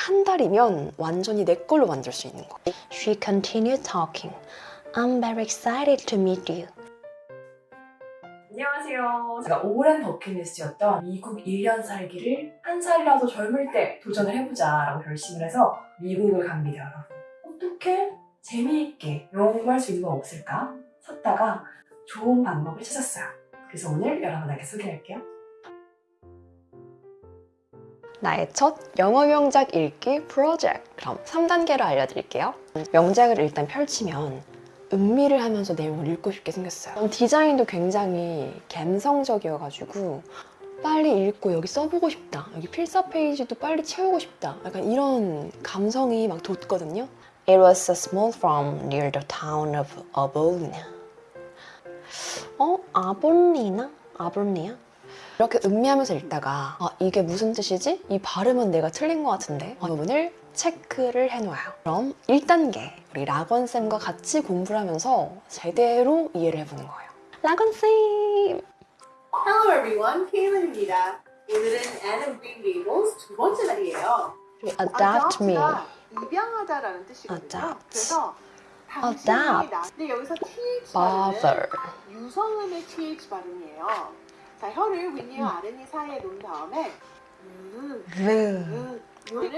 한 달이면 완전히 내 걸로 만들 수 있는 거예요. She continued talking. I'm very excited to meet you. 안녕하세요. 제가 오랜 버킷리스트였던 미국 1년 살기를 한 살이라도 젊을 때 도전을 해보자 라고 결심을 해서 미국을 갑니다, 여러분. 어떻게 재미있게 영어 공부할 수 있는 건 없을까? 찾다가 좋은 방법을 찾았어요. 그래서 오늘 여러분에게 소개할게요. 나의 첫 영어 명작 읽기 프로젝트. 그럼 3단계로 알려드릴게요. 명작을 일단 펼치면 음미를 하면서 내용을 읽고 싶게 생겼어요. 디자인도 굉장히 감성적이어가지고 빨리 읽고 여기 써보고 싶다. 여기 필사 페이지도 빨리 채우고 싶다. 약간 이런 감성이 막 돋거든요. It was a small farm near the town of Avonlea. 어? 아볼리나? 아볼리아? 이렇게 음미하면서 읽다가 아, 이게 무슨 뜻이지? 이 발음은 내가 틀린 것 같은데 이 부분을 체크를 해놓아요. 그럼 1단계 우리 라건쌤과 같이 공부를 하면서 제대로 이해를 해보는 거예요. 라건쌤! Hello everyone, 케일런입니다. 오늘은 Anne Green Gables 두 번째 날이에요. Adopt me. Adopt가 입양하다 라는 뜻이거든요. Adopt. 그래서 당신이. 나... 근데 여기서 TH. 발음은 유성음의 TH 발음이에요. 자, 혀를 윗니와 음. 아랫니 사이에 놓은 다음에 음, 르. 음,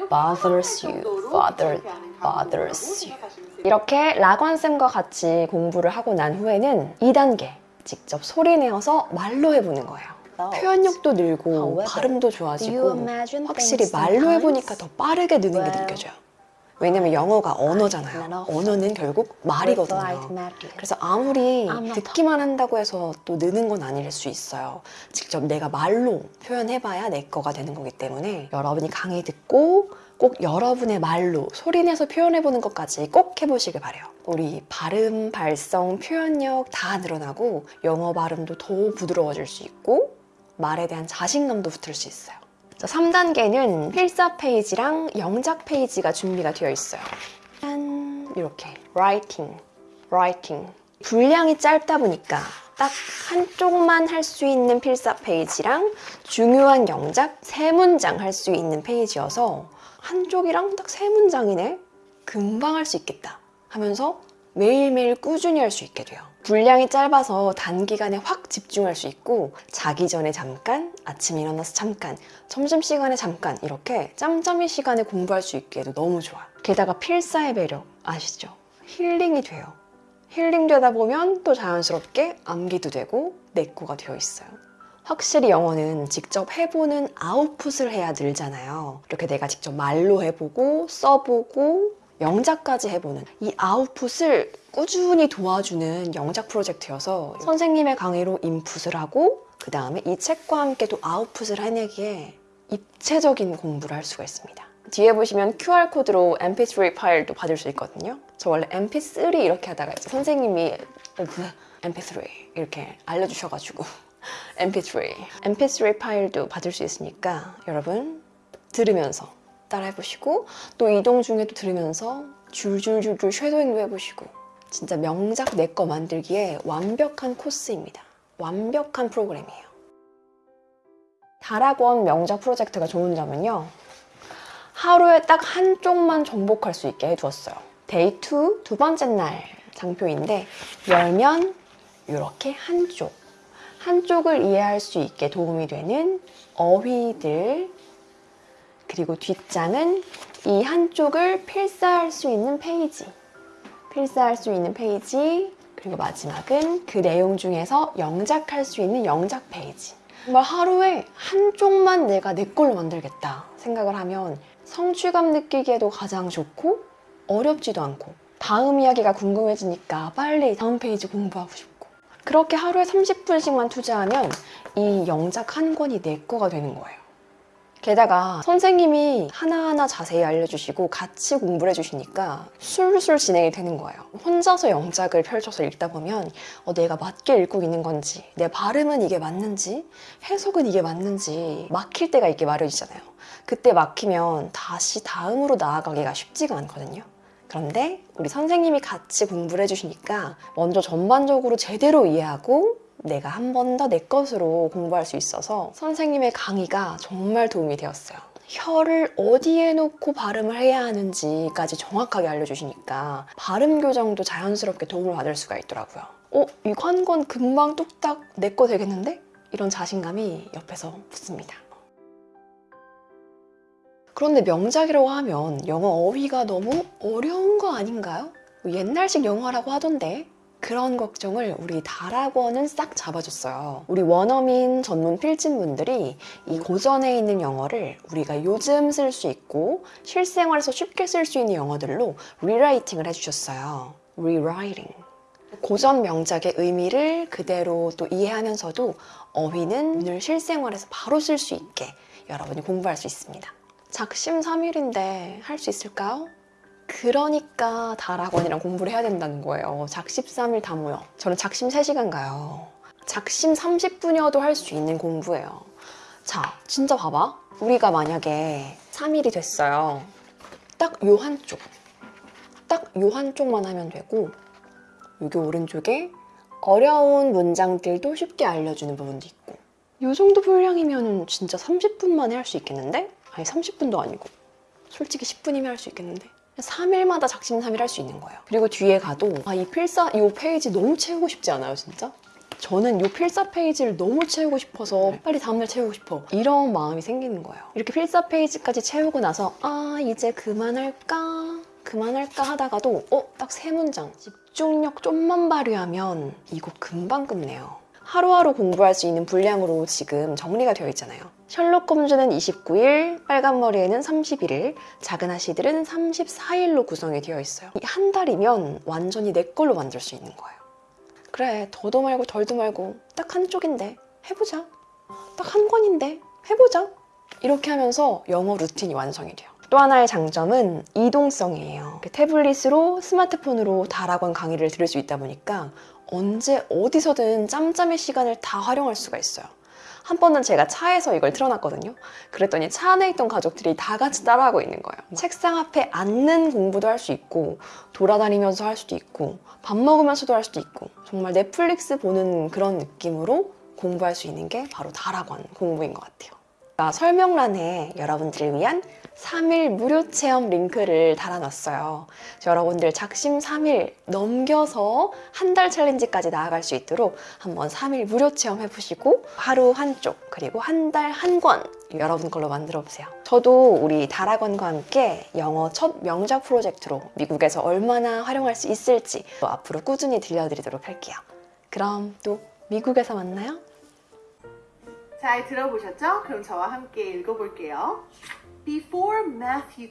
Bothers you. bothers you. 생각하시면 돼요. 이렇게 라건쌤과 같이 공부를 하고 난 후에는 2단계 직접 소리 내어서 말로 해보는 거예요. 표현력도 늘고 발음도 좋아지고 imagine 확실히 말로? 해보니까 더 빠르게 느는 게 느껴져요. 왜냐면 영어가 언어잖아요. not 언어는 결국 말이거든요. 그래서 아무리 not 듣기만 한다고 해서 또 느는 건 아닐 수 있어요. 직접 내가 말로 표현해봐야 내 거가 되는 거기 때문에 여러분이 강의 듣고 꼭 여러분의 말로 소리내서 표현해보는 것까지 꼭 해보시길 바래요. 우리 발음, 발성, 표현력 다 늘어나고 영어 발음도 더 부드러워질 수 있고 말에 대한 자신감도 붙을 수 있어요. 자, 3단계는 필사 페이지랑 영작 페이지가 준비가 되어 있어요. 짠! 이렇게 writing, writing. 분량이 짧다 보니까 딱 한쪽만 할 수 있는 필사 페이지랑 중요한 영작 세 문장 할 수 있는 페이지여서 한쪽이랑 딱 세 문장이네? 금방 할 수 있겠다 하면서 매일매일 꾸준히 할 수 있게 돼요. 분량이 짧아서 단기간에 확 집중할 수 있고 자기 전에 잠깐, 아침에 일어나서 잠깐, 점심시간에 잠깐 이렇게 짬짬이 시간에 공부할 수 있게 해도 너무 좋아. 게다가 필사의 매력 아시죠? 힐링이 돼요. 힐링 되다 보면 또 자연스럽게 암기도 되고 내꾸가 되어 있어요. 확실히 영어는 직접 해보는 아웃풋을 해야 늘잖아요. 이렇게 내가 직접 말로 해보고 써보고 영작까지 해보는 이 아웃풋을 꾸준히 도와주는 영작 프로젝트여서 선생님의 강의로 인풋을 하고 그 다음에 이 책과 함께 또 아웃풋을 해내기에 입체적인 공부를 할 수가 있습니다. 뒤에 보시면 QR코드로 mp3 파일도 받을 수 있거든요. 저 원래 mp3 이렇게 하다가 이제 선생님이 mp3 이렇게 알려주셔가지고 mp3 mp3 파일도 받을 수 있으니까 여러분 들으면서 따라 해보시고 또 이동 중에도 들으면서 줄줄줄줄 쉐도잉도 해보시고 진짜 명작 내 거 만들기에 완벽한 코스입니다. 완벽한 프로그램이에요. 다락원 명작 프로젝트가 좋은 점은요. 하루에 딱 한쪽만 정복할 수 있게 해두었어요. Day 2, 두 번째 날 장표인데 열면 이렇게 한쪽 한쪽을 이해할 수 있게 도움이 되는 어휘들 그리고 뒷장은 이 한쪽을 필사할 수 있는 페이지 필사할 수 있는 페이지 그리고 마지막은 그 내용 중에서 영작할 수 있는 영작 페이지 정말 하루에 한쪽만 내가 내 걸로 만들겠다 생각을 하면 성취감 느끼기에도 가장 좋고 어렵지도 않고 다음 이야기가 궁금해지니까 빨리 다음 페이지 공부하고 싶고 그렇게 하루에 30분씩만 투자하면 이 영작 한 권이 내 거가 되는 거예요. 게다가 선생님이 하나하나 자세히 알려주시고 같이 공부를 해주시니까 술술 진행이 되는 거예요. 혼자서 영작을 펼쳐서 읽다 보면 어, 내가 맞게 읽고 있는 건지 내 발음은 이게 맞는지 해석은 이게 맞는지 막힐 때가 있게 마련이잖아요. 그때 막히면 다시 다음으로 나아가기가 쉽지가 않거든요. 그런데 우리 선생님이 같이 공부를 해주시니까 먼저 전반적으로 제대로 이해하고 내가 한 번 더 내 것으로 공부할 수 있어서 선생님의 강의가 정말 도움이 되었어요. 혀를 어디에 놓고 발음을 해야 하는지까지 정확하게 알려주시니까 발음 교정도 자연스럽게 도움을 받을 수가 있더라고요. 어, 이거 한 건 금방 뚝딱 내 거 되겠는데? 이런 자신감이 옆에서 붙습니다. 그런데 명작이라고 하면 영어 어휘가 너무 어려운 거 아닌가요? 뭐 옛날식 영어라고 하던데 그런 걱정을 우리 다락원은 싹 잡아줬어요. 우리 원어민 전문 필진분들이 이 고전에 있는 영어를 우리가 요즘 쓸 수 있고 실생활에서 쉽게 쓸 수 있는 영어들로 리라이팅을 해주셨어요. rewriting. 고전 명작의 의미를 그대로 또 이해하면서도 어휘는 오늘 실생활에서 바로 쓸 수 있게 여러분이 공부할 수 있습니다. 작심 삼일인데 할 수 있을까요? 그러니까 다락원이랑 공부를 해야 된다는 거예요. 작심 3일 다 모여. 저는 작심 3시간 가요. 작심 30분이어도 할 수 있는 공부예요. 자, 진짜 봐봐. 우리가 만약에 3일이 됐어요. 딱 요 한쪽. 딱 요 한쪽만 하면 되고 여기 오른쪽에 어려운 문장들도 쉽게 알려주는 부분도 있고 이 정도 분량이면 진짜 30분 만에 할 수 있겠는데? 아니 30분도 아니고 솔직히 10분이면 할 수 있겠는데 3일마다 작심삼일 할 수 있는 거예요. 그리고 뒤에 가도 아 이 필사 이 페이지 너무 채우고 싶지 않아요 진짜? 저는 이 필사 페이지를 너무 채우고 싶어서 빨리 다음날 채우고 싶어. 이런 마음이 생기는 거예요. 이렇게 필사 페이지까지 채우고 나서 아 이제 그만할까? 그만할까? 하다가도 어 딱 세 문장. 집중력 좀만 발휘하면 이거 금방 끝내요 하루하루 공부할 수 있는 분량으로 지금 정리가 되어 있잖아요. 셜록 홈즈는 29일, 빨간 머리에는 31일, 작은 아씨들은 34일로 구성이 되어 있어요. 이 한 달이면 완전히 내 걸로 만들 수 있는 거예요. 그래 더도 말고 덜도 말고 딱 한쪽인데 해보자. 딱 한 권인데 해보자. 이렇게 하면서 영어 루틴이 완성이 돼요. 또 하나의 장점은 이동성이에요. 그 태블릿으로 스마트폰으로 다락원 강의를 들을 수 있다 보니까 언제 어디서든 짬짬이 시간을 다 활용할 수가 있어요. 한 번은 제가 차에서 이걸 틀어놨거든요. 그랬더니 차 안에 있던 가족들이 다 같이 따라하고 있는 거예요. 책상 앞에 앉는 공부도 할 수 있고 돌아다니면서 할 수도 있고 밥 먹으면서도 할 수도 있고 정말 넷플릭스 보는 그런 느낌으로 공부할 수 있는 게 바로 다락원 공부인 것 같아요. 설명란에 여러분들을 위한 3일 무료 체험 링크를 달아놨어요. 여러분들 작심 3일 넘겨서 한 달 챌린지까지 나아갈 수 있도록 한번 3일 무료 체험 해보시고 하루 한쪽 그리고 한 달 한 권 여러분 걸로 만들어 보세요. 저도 우리 다락원과 함께 영어 첫 명작 프로젝트로 미국에서 얼마나 활용할 수 있을지 또 앞으로 꾸준히 들려드리도록 할게요. 그럼 또 미국에서 만나요. 잘 들어보셨죠? 그럼 저와 함께 읽어볼게요. Before Matthew